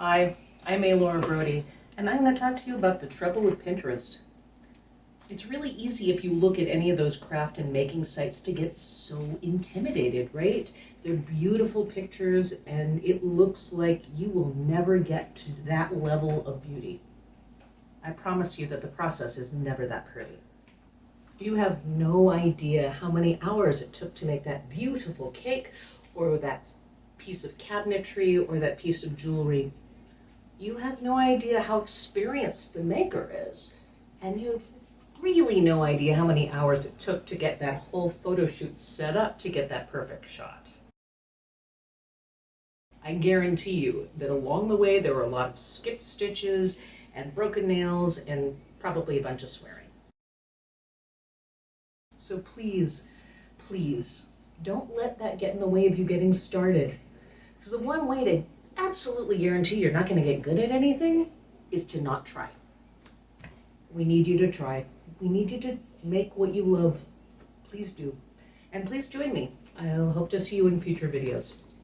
Hi, I'm A. Laura Brody, and I'm going to talk to you about the trouble with Pinterest. It's really easy if you look at any of those craft and making sites to get so intimidated, right? They're beautiful pictures, and it looks like you will never get to that level of beauty. I promise you that the process is never that pretty. You have no idea how many hours it took to make that beautiful cake, or that piece of cabinetry, or that piece of jewelry you have no idea how experienced the maker is. And you have really no idea how many hours it took to get that whole photo shoot set up to get that perfect shot. I guarantee you that along the way there were a lot of skip stitches and broken nails and probably a bunch of swearing. So please, please, don't let that get in the way of you getting started. Because the one way to absolutely guarantee you're not going to get good at anything is to not try. We need you to try. We need you to make what you love. Please do. And please join me. I hope to see you in future videos.